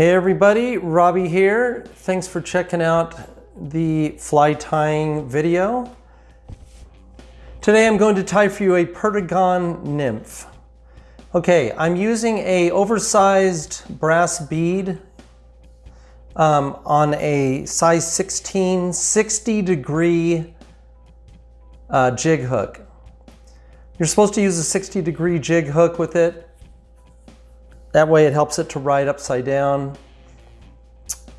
Hey everybody, Robbie here. Thanks for checking out the fly tying video. Today I'm going to tie for you a Perdigon nymph. Okay, I'm using a oversized brass bead um, on a size 16, 60 degree uh, jig hook. You're supposed to use a 60 degree jig hook with it. That way it helps it to ride upside down.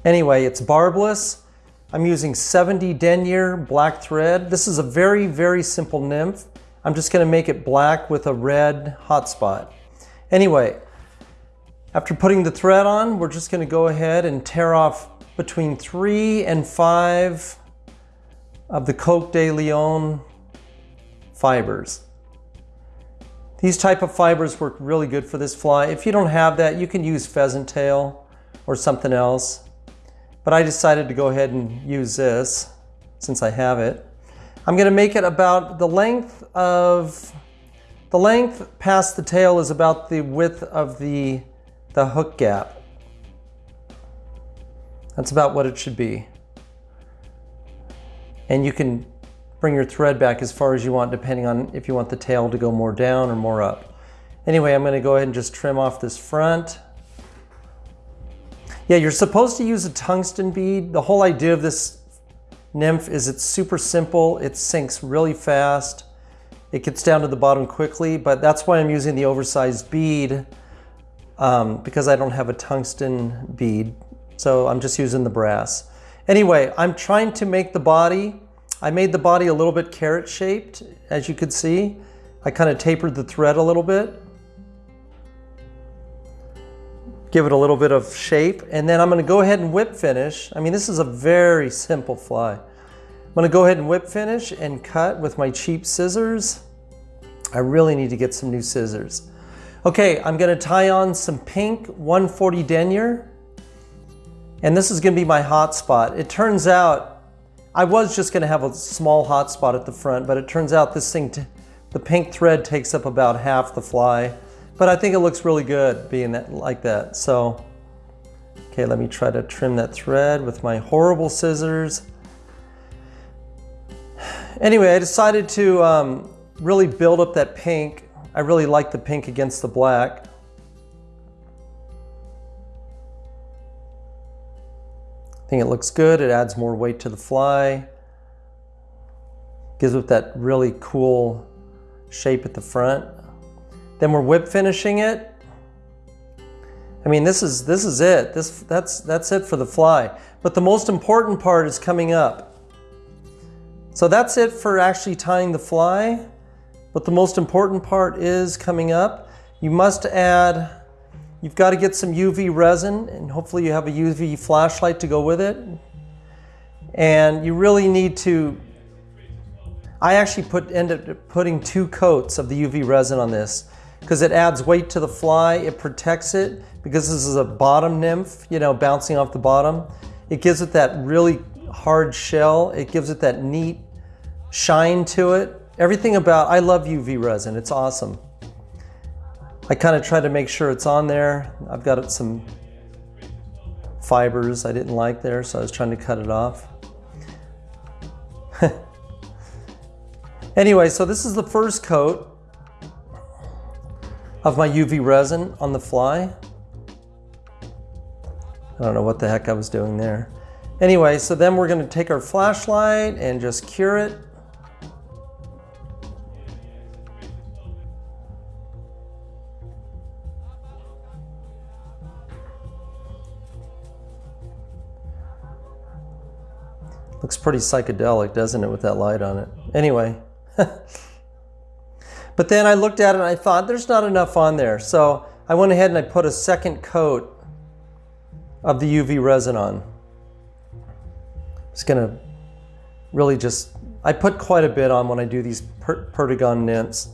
Anyway, it's barbless. I'm using 70 denier black thread. This is a very, very simple nymph. I'm just gonna make it black with a red hotspot. Anyway, after putting the thread on, we're just gonna go ahead and tear off between three and five of the Coq de Leon fibers. These type of fibers work really good for this fly. If you don't have that, you can use pheasant tail or something else. But I decided to go ahead and use this since I have it. I'm gonna make it about the length of, the length past the tail is about the width of the, the hook gap. That's about what it should be. And you can bring your thread back as far as you want depending on if you want the tail to go more down or more up. Anyway, I'm going to go ahead and just trim off this front. Yeah, you're supposed to use a tungsten bead. The whole idea of this nymph is it's super simple. It sinks really fast. It gets down to the bottom quickly, but that's why I'm using the oversized bead um, because I don't have a tungsten bead. So I'm just using the brass. Anyway, I'm trying to make the body I made the body a little bit carrot shaped, as you could see. I kind of tapered the thread a little bit. Give it a little bit of shape. And then I'm gonna go ahead and whip finish. I mean, this is a very simple fly. I'm gonna go ahead and whip finish and cut with my cheap scissors. I really need to get some new scissors. Okay, I'm gonna tie on some pink 140 denier. And this is gonna be my hot spot. It turns out I was just gonna have a small hot spot at the front, but it turns out this thing, the pink thread takes up about half the fly. But I think it looks really good being that like that. So, okay, let me try to trim that thread with my horrible scissors. Anyway, I decided to um, really build up that pink. I really like the pink against the black. Think it looks good. It adds more weight to the fly. Gives it that really cool shape at the front. Then we're whip finishing it. I mean, this is this is it. This that's that's it for the fly. But the most important part is coming up. So that's it for actually tying the fly. But the most important part is coming up. You must add You've got to get some UV resin and hopefully you have a UV flashlight to go with it. And you really need to, I actually put ended up putting two coats of the UV resin on this because it adds weight to the fly, it protects it because this is a bottom nymph, you know, bouncing off the bottom. It gives it that really hard shell. It gives it that neat shine to it. Everything about, I love UV resin, it's awesome. I kind of try to make sure it's on there. I've got some fibers I didn't like there, so I was trying to cut it off. anyway, so this is the first coat of my UV resin on the fly. I don't know what the heck I was doing there. Anyway, so then we're gonna take our flashlight and just cure it. Looks pretty psychedelic, doesn't it, with that light on it? Anyway. but then I looked at it and I thought, there's not enough on there. So I went ahead and I put a second coat of the UV resin on. It's gonna really just, I put quite a bit on when I do these per Perdigon nymphs.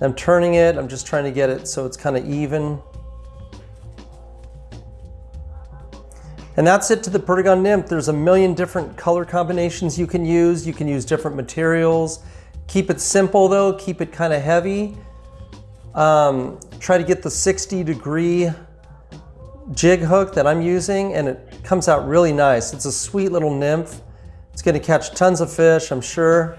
I'm turning it, I'm just trying to get it so it's kind of even. And that's it to the Perdigon nymph. There's a million different color combinations you can use. You can use different materials. Keep it simple though, keep it kind of heavy. Um, try to get the 60 degree jig hook that I'm using and it comes out really nice. It's a sweet little nymph. It's gonna catch tons of fish, I'm sure.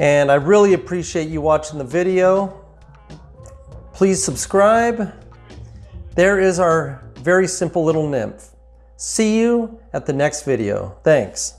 And I really appreciate you watching the video. Please subscribe. There is our very simple little nymph. See you at the next video. Thanks.